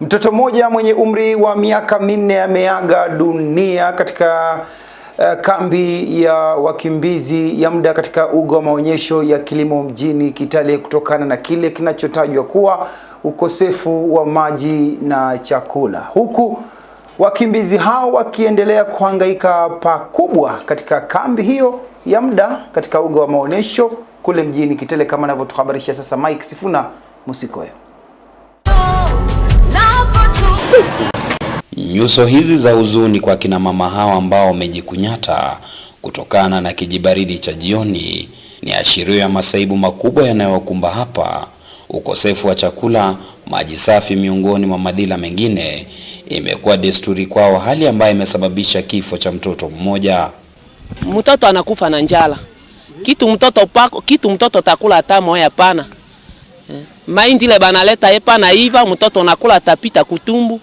Mtoto mmoja mwenye umri wa miaka minne ameaga dunia katika uh, kambi ya wakimbizi ya muda katika uga wa maonyesho ya kilimo mjini Kitale kutokana na kile kinachotajwa kuwa ukosefu wa maji na chakula, huku wakimbizi hao wakiendelea kuhangaika pakubwa katika kambi hiyo ya muda katika uga wa maonyesho kule mjini Kitale, kama anavyotuhabarisha sasa Mike Sifuna Musikoyo. Nyuso hizi za huzuni kwa kina mama hawa ambao wamejikunyata kutokana na kijibaridi cha jioni ni ashirio ya masaibu makubwa yanayowakumba hapa. Ukosefu wa chakula, maji safi, miongoni mwa madhila mengine, imekuwa desturi kwao, hali ambayo imesababisha kifo cha mtoto mmoja. Mtoto anakufa na njala, kitu mtoto pako, kitu mtoto takula hata moya hapana. Mahindi ile banaleta epa na iva, mtoto nakula tapita kutumbu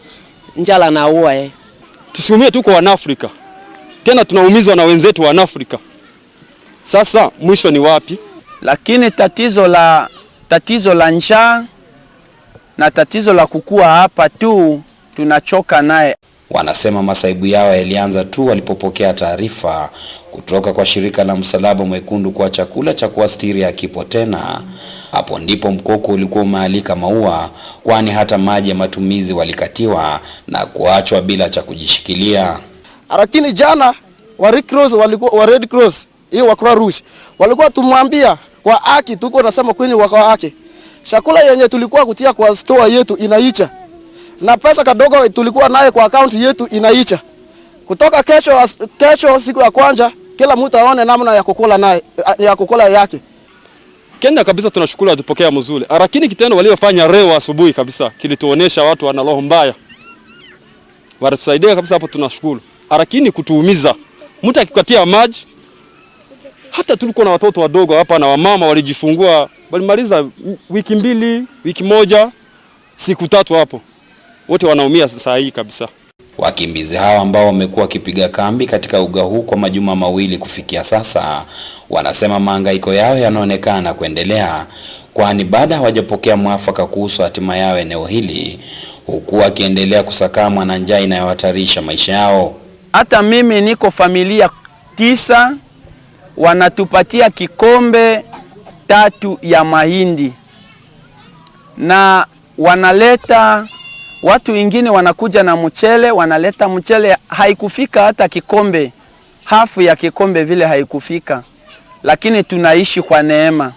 njala na uwa eh. Tusiumie, tuko Wanafrika tena tunaumizwa na wenzetu wa Afrika. Sasa mwisho ni wapi? Lakini tatizo la tatizo la njaa na tatizo la kukua hapa tu tunachoka naye. Wanasema masaibu yao yalianza tu walipopokea taarifa kutoka kwa shirika la Msalaba Mwekundu kuwa chakula cha kuastiri hakipo tena. Hapo ndipo mkoko ulikuwa umealika maua, kwani hata maji ya matumizi walikatiwa na kuachwa bila cha kujishikilia. Lakini jana wa Red Cross walikuwa wa Red Cross hiyo wa Croix Rouge walikuwa tumwambia kwa haki, tuko nasema kwenye kwa haki, chakula yenye tulikuwa kutia kwa store yetu inaicha na pesa kadogo tulikuwa naye kwa akaunti yetu inaicha. Kutoka kesho, kesho siku ya kwanza, kila mtu aone namna ya kukula naye ya kukula yake. Kenya kabisa tunashukuru atupokea mzuri, lakini kitendo waliofanya leo asubuhi kabisa kilituonesha watu wana roho mbaya, walitusaidia kabisa hapo, tunashukuru. Lakini kutuumiza, mtu akikatia maji, hata tulikuwa na watoto wadogo hapa na wamama walijifungua, walimaliza wiki mbili, wiki moja, siku tatu hapo wote wanaumia saa hii kabisa. Wakimbizi hao ambao wamekuwa wakipiga kambi katika uga huu kwa majuma mawili kufikia sasa, wanasema mahangaiko yao yanaonekana kuendelea, kwani baada hawajapokea mwafaka kuhusu hatima yao eneo hili, huku wakiendelea kusakamwa na njaa inayohatarisha maisha yao. Hata mimi niko familia tisa, wanatupatia kikombe tatu ya mahindi na wanaleta watu wengine wanakuja na mchele, wanaleta mchele, haikufika hata kikombe, hafu ya kikombe vile haikufika, lakini tunaishi kwa neema.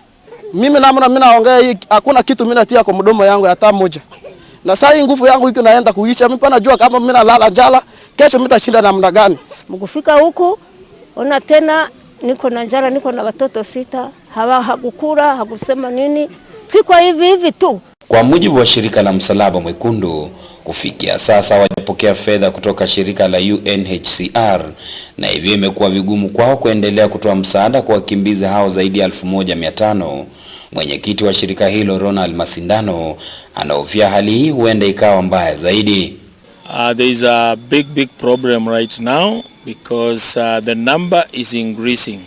Mimi namna mimi naongea hii, hakuna kitu mimi natia kwa mdomo yangu hata moja, na saa hii nguvu yangu iko naenda kuisha. Mimi najua kama mimi nalala njala, kesho mimi tashinda namna gani? Mkufika huku ona tena niko na njala, niko na watoto sita, hawa hakukula hakusema nini, siko hivi hivi tu. Kwa mujibu wa shirika la Msalaba Mwekundu, kufikia sasa hawajapokea fedha kutoka shirika la UNHCR na hivyo imekuwa vigumu kwao kuendelea kutoa msaada kwa wakimbizi hao zaidi ya 1500. Mwenyekiti wa shirika hilo Ronald Masindano anahofia hali hii huenda ikawa mbaya zaidi. Uh, there is a big big problem right now because uh, the number is increasing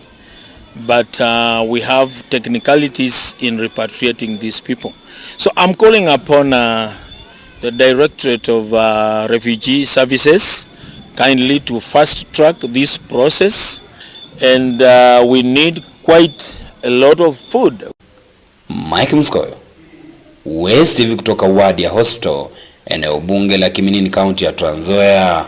but uh, we have technicalities in repatriating these people. So I'm calling upon uh, the Directorate of uh, Refugee Services kindly to fast track this process and uh, we need quite a lot of food. Mike Mskoyo, West TV kutoka wadi Hospital, eneo bunge la Kiminini, kaunti ya Trans Nzoia.